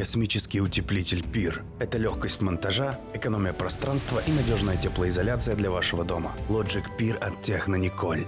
Космический утеплитель Пир – это легкость монтажа, экономия пространства и надежная теплоизоляция для вашего дома. Logic Пир от Техно Николь.